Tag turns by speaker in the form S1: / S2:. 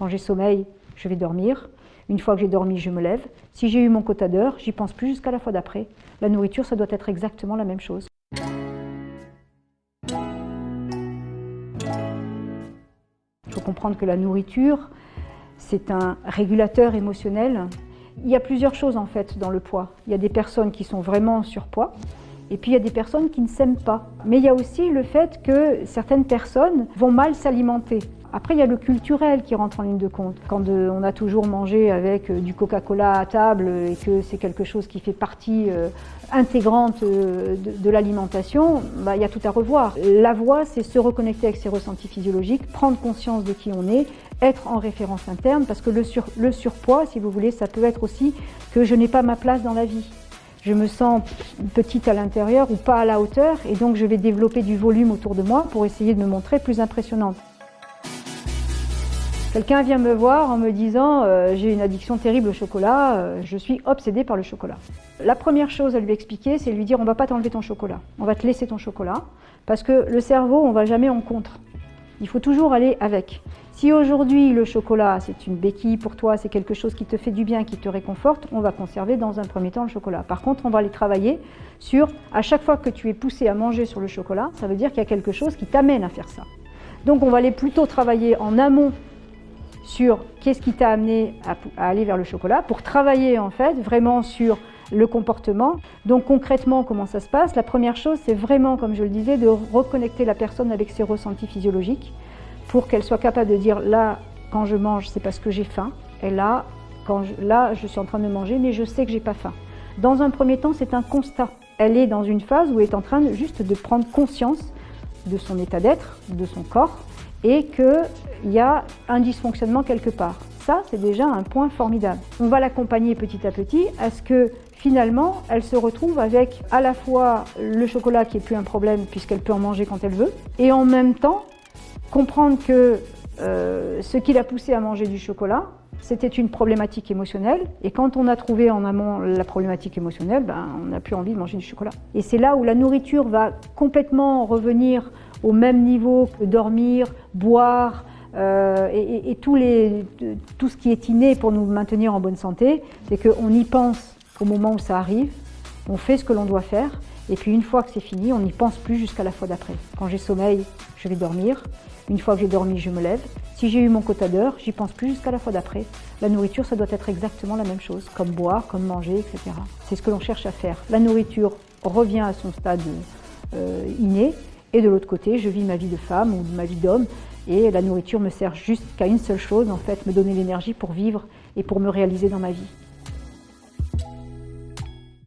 S1: Quand j'ai sommeil, je vais dormir. Une fois que j'ai dormi, je me lève. Si j'ai eu mon quota d'heures, j'y pense plus jusqu'à la fois d'après. La nourriture, ça doit être exactement la même chose. Il faut comprendre que la nourriture, c'est un régulateur émotionnel. Il y a plusieurs choses en fait dans le poids. Il y a des personnes qui sont vraiment en surpoids, et puis il y a des personnes qui ne s'aiment pas. Mais il y a aussi le fait que certaines personnes vont mal s'alimenter. Après, il y a le culturel qui rentre en ligne de compte. Quand euh, on a toujours mangé avec euh, du Coca-Cola à table et que c'est quelque chose qui fait partie euh, intégrante de, l'alimentation, bah, il y a tout à revoir. La voie, c'est se reconnecter avec ses ressentis physiologiques, prendre conscience de qui on est, être en référence interne, parce que le, le surpoids, si vous voulez, ça peut être aussi que je n'ai pas ma place dans la vie je me sens petite à l'intérieur ou pas à la hauteur et donc je vais développer du volume autour de moi pour essayer de me montrer plus impressionnante. Quelqu'un vient me voir en me disant euh, j'ai une addiction terrible au chocolat, euh, je suis obsédée par le chocolat. La première chose à lui expliquer, c'est lui dire on va pas t'enlever ton chocolat, on va te laisser ton chocolat, parce que le cerveau, on va jamais en contre. Il faut toujours aller avec. Si aujourd'hui le chocolat c'est une béquille pour toi, c'est quelque chose qui te fait du bien, qui te réconforte, on va conserver dans un premier temps le chocolat. Par contre, on va aller travailler sur à chaque fois que tu es poussé à manger sur le chocolat, ça veut dire qu'il y a quelque chose qui t'amène à faire ça. Donc on va aller plutôt travailler en amont sur qu'est-ce qui t'a amené à, aller vers le chocolat pour travailler en fait vraiment sur le comportement. Donc concrètement, comment ça se passe? La première chose, c'est vraiment, comme je le disais, de reconnecter la personne avec ses ressentis physiologiques pour qu'elle soit capable de dire là, quand je mange, c'est parce que j'ai faim, et là, quand je, là, je suis en train de manger, mais je sais que j'ai pas faim. Dans un premier temps, c'est un constat. Elle est dans une phase où elle est en train juste de prendre conscience de son état d'être, de son corps, et qu'il y a un dysfonctionnement quelque part. Ça, c'est déjà un point formidable. On va l'accompagner petit à petit à ce que finalement, elle se retrouve avec à la fois le chocolat qui est plus un problème puisqu'elle peut en manger quand elle veut, et en même temps comprendre que euh, ce qui l'a poussé à manger du chocolat, c'était une problématique émotionnelle. Et quand on a trouvé en amont la problématique émotionnelle, ben, on n'a plus envie de manger du chocolat. Et c'est là où la nourriture va complètement revenir au même niveau que dormir, boire, euh, et, tout, ce qui est inné pour nous maintenir en bonne santé, c'est qu'on y pense au moment où ça arrive, on fait ce que l'on doit faire, et puis une fois que c'est fini, on n'y pense plus jusqu'à la fois d'après. Quand j'ai sommeil, je vais dormir. Une fois que j'ai dormi, je me lève. Si j'ai eu mon quota d'heures, j'y pense plus jusqu'à la fois d'après. La nourriture, ça doit être exactement la même chose, comme boire, comme manger, etc. C'est ce que l'on cherche à faire. La nourriture revient à son stade euh, inné, et de l'autre côté, je vis ma vie de femme ou ma vie d'homme, et la nourriture me sert juste qu'à une seule chose, en fait, me donner l'énergie pour vivre et pour me réaliser dans ma vie.